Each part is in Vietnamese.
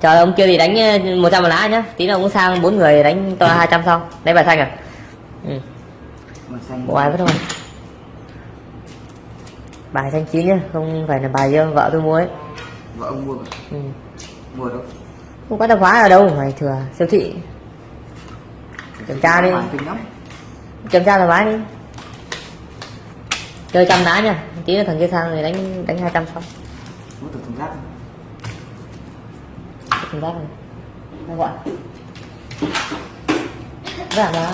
chờ ông kia thì đánh ờ, 100 một lá nhá. Tí nữa ông sang bốn người đánh to 200 sau đấy bài xanh à? Ừ. Bộ ai vất thôi bài xanh chín nhá không phải là bài do vợ tôi mua ấy. Vợ ông mua ừ. Mua đâu? Không có tạp hóa ở đâu mày thừa siêu thị. Kiểm tra đi. Kiểm tra thoải mái đi. Chơi trăm lá nha tí nữa thằng kia sang thì đánh đánh 200 sau Mua từ thùng giác này nó gọi. Giảm lá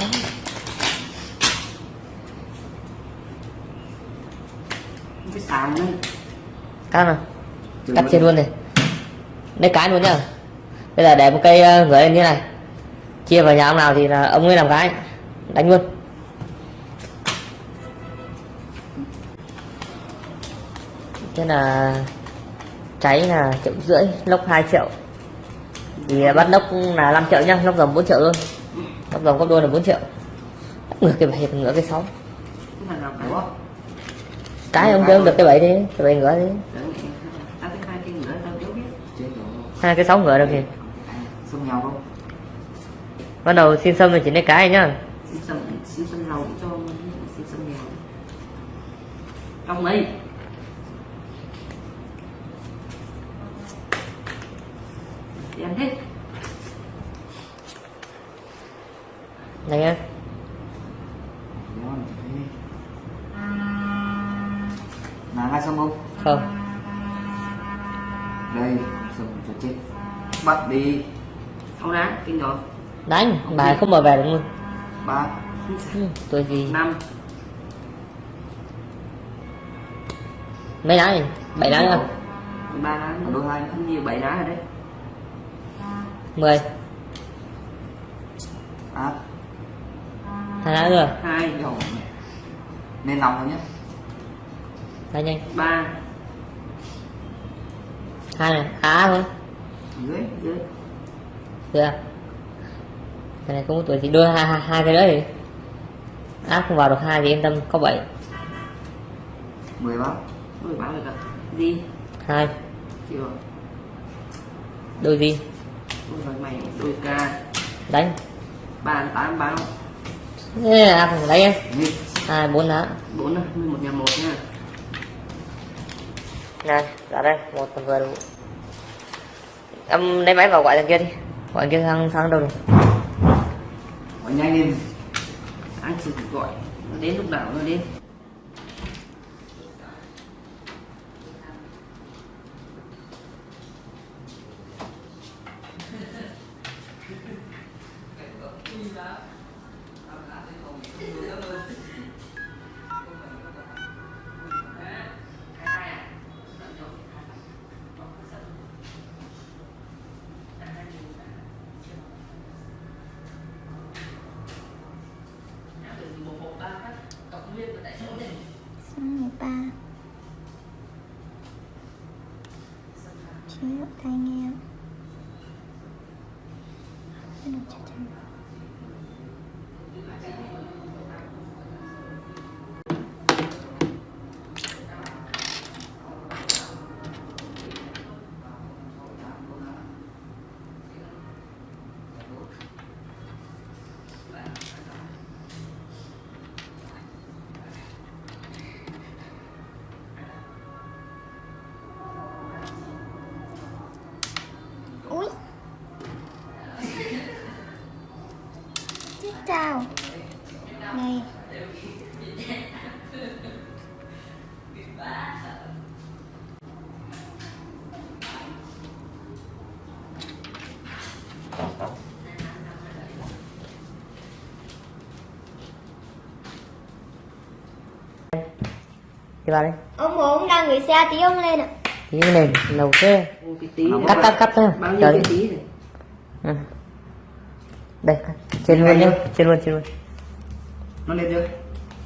Cái sàn đấy cắt nào. Chừng cắt chia luôn này lấy cái luôn nhá. Bây giờ để một cây ờ, gửi lên như này. Chia vào nhà ông nào thì là ông ấy làm cái. Đánh luôn. Thế là cháy là triệu rưỡi lốc 2 triệu thì bắt lốc là 5 triệu nhá lốc rồng 4 triệu luôn. Lốc rồng gấp đôi là 4 triệu. Ngửa cái bảy ngửa cái sáu. Cái ông kêu được cái bảy đi cái bảy ngửa đi. Cái hai cái nữa tao thiếu biết. Chết rồi hai cái sáu ngửa được kìa. À, Xông nhau không? Bắt đầu xin xâm thì chỉ lấy cái nhá. Xin xâm Xin xâm lầu cho Xin xâm nghèo Trong đây Ăn hết này nhá Là ngay xong không? không. Đây, xong cho chết. Bắt đi. Sáu đá, kinh rồi. Đánh bài không mở về được luôn. Ba. Tôi gì Năm. Mấy lá này? Bảy lá nữa. Ba đá nữa. Đôi hai. Cũng nhiều bảy đá rồi đấy mười. À, hai lá nữa hai Rồi. Nên lòng thôi nhé. Đánh nhanh. Ba. Hai này á thôi. Dưới Dưới. Được à? cái này không có tuổi thì đưa hai, hai, hai cái nữa thì áp không vào được hai thì yên tâm có bảy. Mười báo. Mười báo rồi cả Đi. Hai. Chưa. Đôi gì rồi mày Đôi ca. Đánh. Ba tám báo. Ê, áp không đánh em. Hai bốn lá Bốn Một nhà một nha. Này ra đây một tầm vừa đủ. Em lấy máy vào gọi thằng kia đi. Gọi thằng kia sang sang đâu rồi Gọi nhanh lên. Anh chỉ gọi. Nó đến lúc nào nó đến đi vào đây Ông bố ông đang gửi xe tí ông lên ạ. Tí Ô, cái tí cắt cắt cắt thôi. Bao nhiêu cái đi tí này? Ừ. đây trên luôn nhá. Trên luôn trên luôn Nó lên chưa?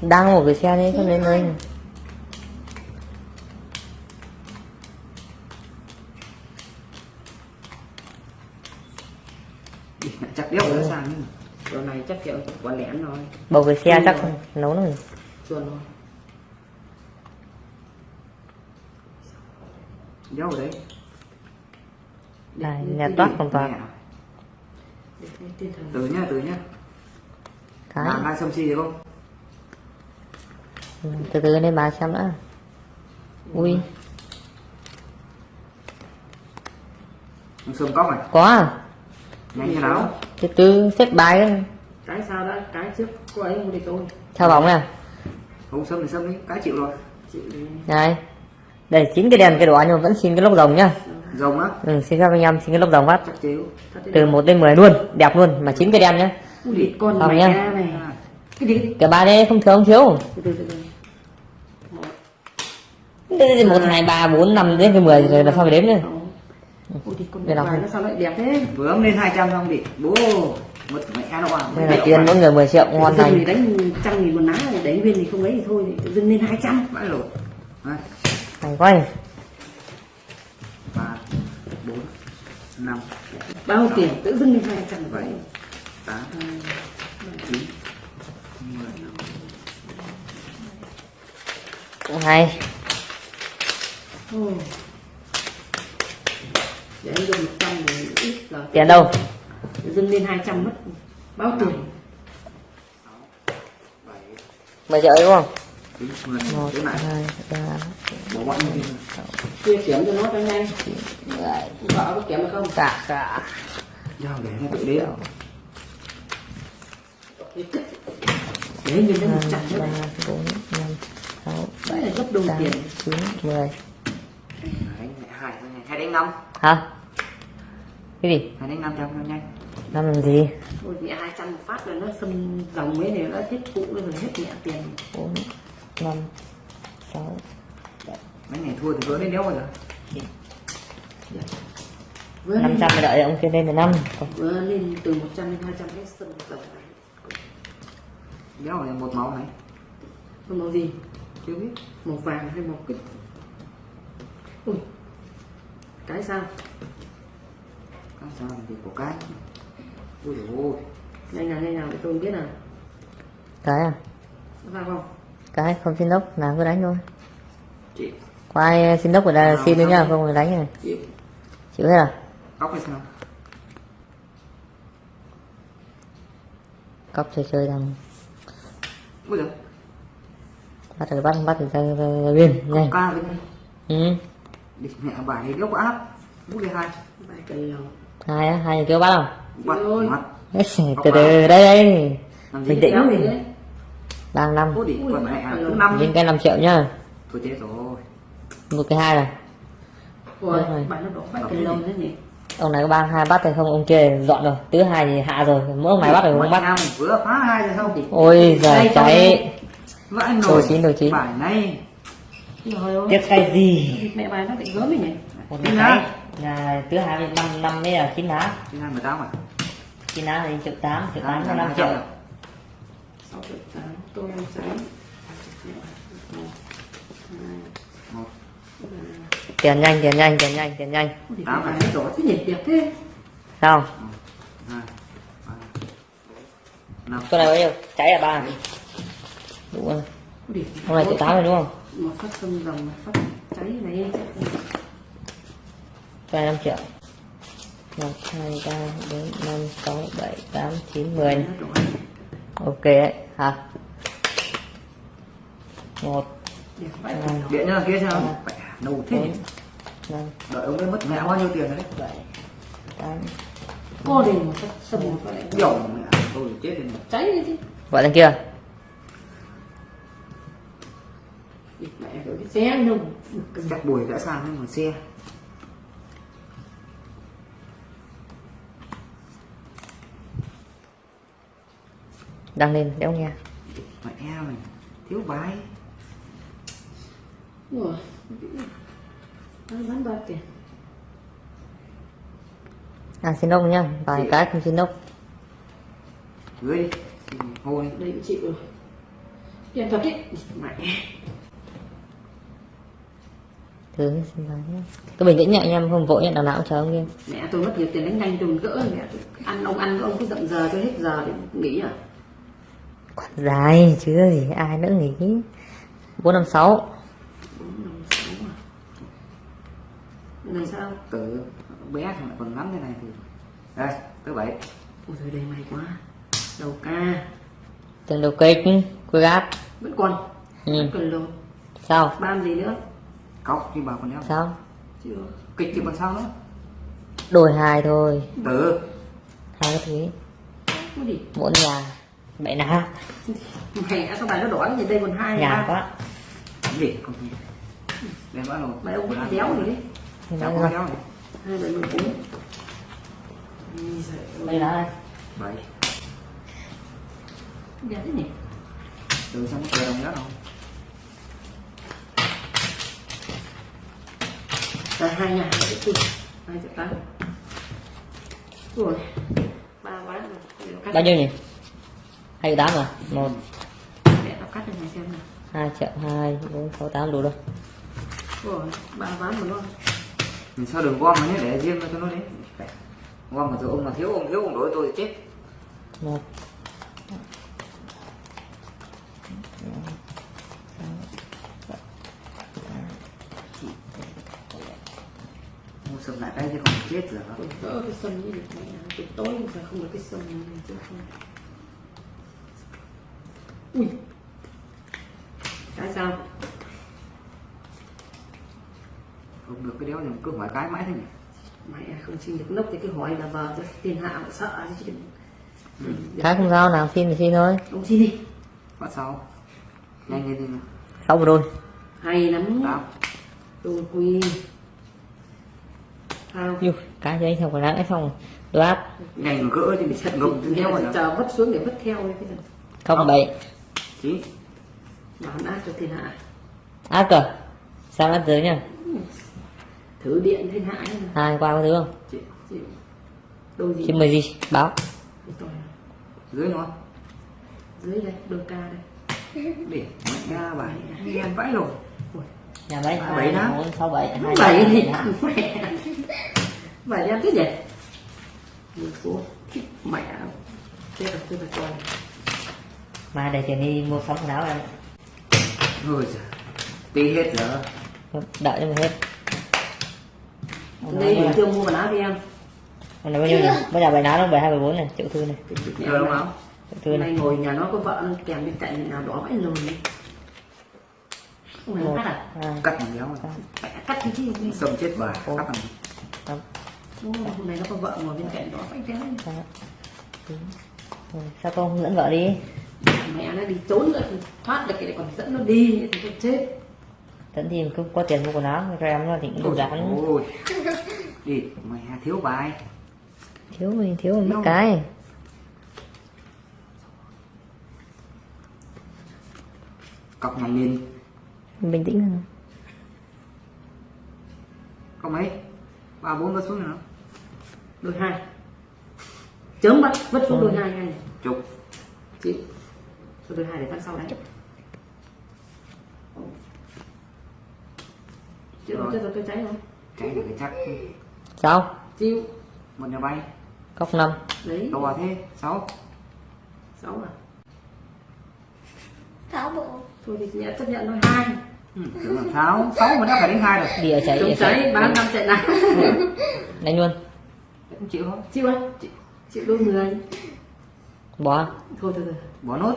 đang một cái xe đấy không lên lại chắc đéo nó sang Chỗ này chắc kiểu quả lẻn rồi. Bầu cái xe Ừ. chắc nấu nó Chuồn thôi Đéo ở đấy? Này nhà toát hoàn toàn lên từ nhá từ nhá cái hai sâm si được không? Ừ, từ từ lên bà xem đã ui. Sâm cóc này. Có à? Nhanh thế nào từ từ xếp bài ấy. cái sao đã cái trước cô ấy không thì tôi. Theo bóng nè không sâm thì sâm đi. Cái chịu rồi. Chịu đi. Này. Đây chín cái đèn cái đỏ nhưng mà vẫn xin cái lốc rồng nhá. Rồng á? Ừ, xin phép anh em xin cái lốc rồng phát. Từ 1 đến 10 luôn đẹp luôn mà chín cái đèn nhá Ui, con Không mẹ nhá. này. Cái gì? Cả ba đây không thiếu không thiếu? Từ từ từ từ. Một, một hai ba bốn năm đến cái mười rồi là sao phải đếm nữa? Thì con nó sao lại đẹp thế? Vừa lên 200 xong đi bố mất mẹ nó à đây là tiền mỗi người 10 triệu ngon thì đánh trăm nghìn một ná đánh viên thì không ấy thì thôi tự dưng lên hai trăm. Vãi lột Đây, thành quay. Ba bốn năm. Bao tiền? Tự dưng lên hai trăm. Vậy bảy tám chín cũng hay. Để anh dùng một trăm ít là tiền đâu? Dưng lên hai trăm mất. Bao tiền? 10 triệu đúng không? Một hai ba chia kiểm cho nó cho nhanh. Vợ có kiểm được không? Cả cả giao để nó tự đếm để nhìn đến một trăm ba bốn năm sáu Đấy bảy là gấp đôi tiền. Chín mười hai hai đánh năm. Hả? Cái gì? Hai đánh năm trăm cho nhanh. Năm làm gì? Ôi mẹ hai trăm một phát rồi nó xâm dòng mấy này nó hết cũ rồi hết mẹ tiền. Bốn năm sáu mấy ngày thua thì vỡ đến đéo vừa năm lên, trăm đợi ông kia lên là năm. Vừa lên từ 100 đến 200 hết xâm dòng đéo là một máu này Còn màu gì? Chưa biết. Màu vàng hay màu kích ui cái sao? Các sao thì của cái. Ui dồi ôi. Nhanh nào nhanh nào để tôi biết nào. Cái à? Nó vào không? Cái không xin lốc nào cứ đánh thôi. Chị. Có ai xin lốc ở đây xin nữa nhá không thì đánh này chị. Chịu hết à? Cóc hay sao? Cóc chơi chơi thằng bắt rồi bắt bắt ra, ra biên nhanh. ca với ừ. địch mẹ bài có áp bút đi hai. Bài cây hai á hai kêu bắt không? Bắt mắt từ từ đây đây. Bình tĩnh này đang năm. Năm những cái 5 triệu nhá. Thôi chết rồi. Một cái hai này Ôi, bài nó đổ bài cây lầu thế nhỉ ông này có ba hai bắt thì không ông kia dọn rồi tứ hai thì hạ rồi mỗi ông này bắt rồi không Mẹ bắt vừa phá hai rồi sao ôi giời Đây, cháy vãi Đồ nổi chín, đồ chín. bài này Trời ơi. tiếp cái gì mẹ bài nó bị gớm ấy nhỉ một Chín cái lá. là tứ hai năm năm mới là chín lá thứ hai mười tám à chín lá thì triệu tám triệu tám là năm triệu à? sáu triệu tám tôi một tiền nhanh tiền nhanh tiền nhanh tiền nhanh. Ôi, Tám bài à? nó đỏ thế nhỉ đẹp thế. Sao? Con này bao nhiêu? Cháy là ba đúng rồi. Con này triệu tám rồi đúng không? một phát sông rồng một phát cháy này này năm triệu. Một hai ba bốn năm sáu bảy tám chín mười. Ok đấy. Hả? Một. Điện nhá kia sao nâu thế nhỉ? năm đợi ông ấy mất mẹ bao nhiêu tiền đấy? Bảy tám cô đi sông một phát lại biểu mẹ tôi chết rồi cháy đi chứ. Gọi lên kia. Mẹ rồi cái xe đâu chắc bùi đã sang nhưng mà xe. Đăng lên đéo nghe. Mẹ em này thiếu bài Ủa Tiền à xin lốc nhá vài cái không xin lốc gửi đi hôi Đây cũng chịu rồi Tiền thật đấy Mẹ. Thứ xin lỗi nhá. Cứ bình tĩnh anh em không vội nhá đằng nào cũng chờ ông kia. Mẹ tôi mất nhiều tiền đánh nhanh tôi gỡ. Mẹ tôi ăn ông ăn ông cứ dậm giờ cho hết giờ để nghỉ à. Còn dài chứ gì ai nữa nghỉ. Bốn năm sáu bốn năm sáu à này sao? Tử bé thằng còn ngắn thế này thì đây thứ bảy. Ôi trời đây may quá. Đầu ca. Từng đầu kịch Cuối gáp vẫn còn Ừ. vẫn còn lột Sao? Ban gì nữa? Cọc thì bảo còn đéo. Sao? Chưa. Kịch thì còn sao nữa Đổi hai thôi. Tử Hai cái đi Bốn nhà. Nè mày đã sao bài nó đỏ thì đây còn hai Nhà quá. Để con gì? Đem bắt đầu mày ông vẫn đéo rồi đấy Nhưng Cháu mà con giời ơi, Đây là bảy. Đẹp thế nhỉ từ xong có đồng đó đâu là hai nhà. Hai triệu hai triệu tám rồi. Ba ván rồi Bao nhiêu nhỉ? Hai triệu tám à? Một. Để tao cắt cho mày xem nào. Hai triệu hai bốn sáu tám đủ đâu rồi ba ván mà nó mình sao đừng gom mà nhé để riêng cho nó đấy gom mà rồi ông mà thiếu ông thiếu ông đổi tôi thì chết. Một sầm lại cái chứ không chết rồi. Đỡ cái sân như được mẹ. Tối mà phải không được cái sân này chứ không ui. Cái sao không được cái đéo thì cứ hỏi cái mãi thế nhỉ? Mẹ không xin được nốc thì cứ hỏi là vợ cho thiên hạ mà sợ chứ cái không sao nào xin thì xin thôi. Ông xin đi. Bắt sau nhanh lên đi nào. Sáu một đôi. Hay lắm. Tám tôi quy thao Yêu, cái giấy xong còn lãng xong đôi áp. Nhanh mà gỡ thì bị sét ngầm tôi đéo rồi chờ vứt xuống để vứt theo ấy cái này không bảy. Chí. Bán ác cho thiên hạ. Áp cờ sao áp dưới nha thử điện thiên hạ hai qua có thứ không? Chị chị đôi gì chứ mời gì? Báo. Này. dưới nó dưới đây đôi ca đây. Để mẹ ra bài. Đi ăn vãi rồi nhà bảy À, bảy đó. bốn sáu bảy? Hai bảy thì bảy đen thế nhỉ mười phố. Mẹ. Chết rồi tôi phải coi mai để tiền đi mua sắm quần áo em. Giời. Tí hết giờ. Đợi cho mình hết đây bình thường mua quần áo đi em. Còn này bao nhiêu nhỉ? Bây giờ bài ná nó bảy hai bảy bốn này, triệu thư này, giờ đúng không? Triệu thư hôm này. nay ngồi nhà nó có vợ nó kèm bên cạnh nào đó vãi phải Một, cắt à? cắt thằng đéo cắt. Cái gì? Đi sầm chết bà cắt thằng hôm nay nó có vợ ngồi bên cạnh đó chín. Rồi, Sao con không dẫn vợ đi? mẹ nó đi trốn rồi thoát được cái còn dẫn nó đi thì tôi chết Dẫn thì cứ có tiền mua quần áo, cho em nó thì cũng đủ dán. ôi đi mày thiếu bài. Thiếu mình thiếu mất Đâu? cái. cọc nằm lên Bình tĩnh thôi. có mấy? Ba bốn vớt xuống nữa đôi hai. Chớm bắt vứt xuống đôi hai ngay chục cho đôi hai để tháng sau đánh chịu Rồi. cho tôi cháy không chạy được cái chắc. Sao? chịu. Một nhà bay. Cốc năm. đấy to thế. Sáu. Sáu à? Sáu bộ. Thôi thì nhận chấp nhận thôi. Hai. Ừ, tưởng là sáu. Sáu mà đã phải đến hai rồi. Bìa cháy, chống bìa cháy. cháy. bán năm chạy nào Đánh luôn. không chịu không? Chịu không chịu, chịu đôi mười. Bỏ. thôi thôi thôi. Bỏ nốt.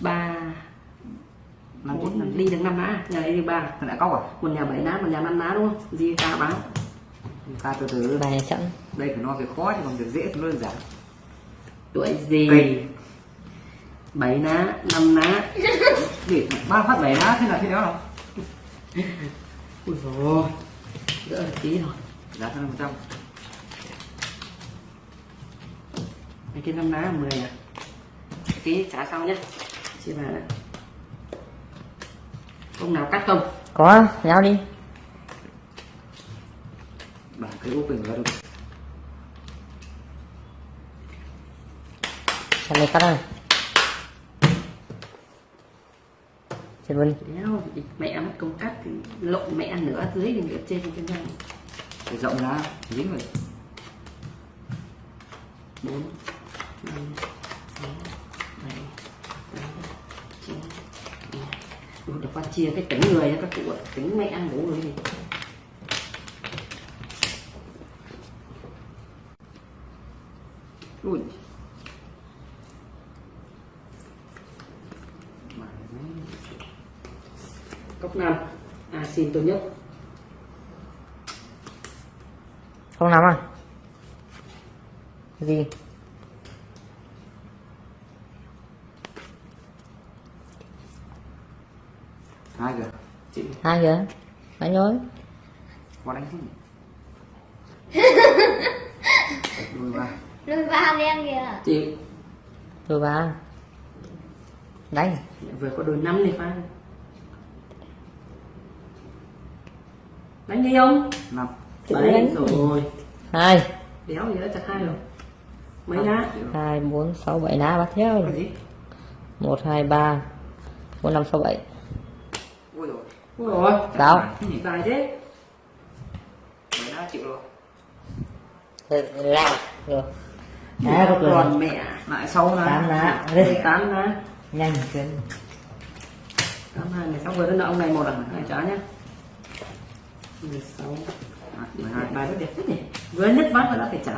Ba năm năm đi được năm ná nhà đi ba. Thằng lại cóc à một nhà bảy ná một nhà năm ná đúng không? Gì ta báo ca từ từ. Bài này chẵn. đây phải nói việc khó chứ còn việc dễ thì nó đơn giản. Tuổi gì? Kịch. bảy ná năm ná để ba phát bảy ná thế là thế đó đâu ui rồi đỡ được tí rồi. Giá năm trăm. Mấy cái năm ná 10 à? Tí trả sau nhé Chị vào đấy Ông nào cắt không? Có, nhau đi. bản cái úp bình ra được Xem này cắt này. Trên vân. Đéo, mẹ mất công cắt thì lộn mẹ nửa dưới thì nửa trên trên răng để rộng ra dính rồi bốn năm chia cái tính người cho các cụ tính mẹ ăn bố rồi gì ui. Cốc năm asin à, tốt nhất không nắm à? Gì? Hai kìa đánh nhối. Qua đánh không? Đuôi ba lùi vào đen kìa. Chị. Rồi ba. Đánh vừa có đôi năm này pha đánh đi không? Năm. Đánh. rồi. Hai. Đéo gì đó chặt hai rồi. Mấy lá hai bốn sáu bảy lá bắt theo. Gì? Một hai ba bốn năm sáu bảy. Ui rồi rồi gì bài thế? Mày đã chịu rồi. Là rồi. À, có còn mẹ. Lại sau tám là lá đây tám lá. Nhanh chuyến tám hai mười sáu vừa đến ông này một à? Hai trả nhá. Mười sáu. Mười hai bài rất đẹp thế nhỉ? Vừa nứt ván mà đã phải trả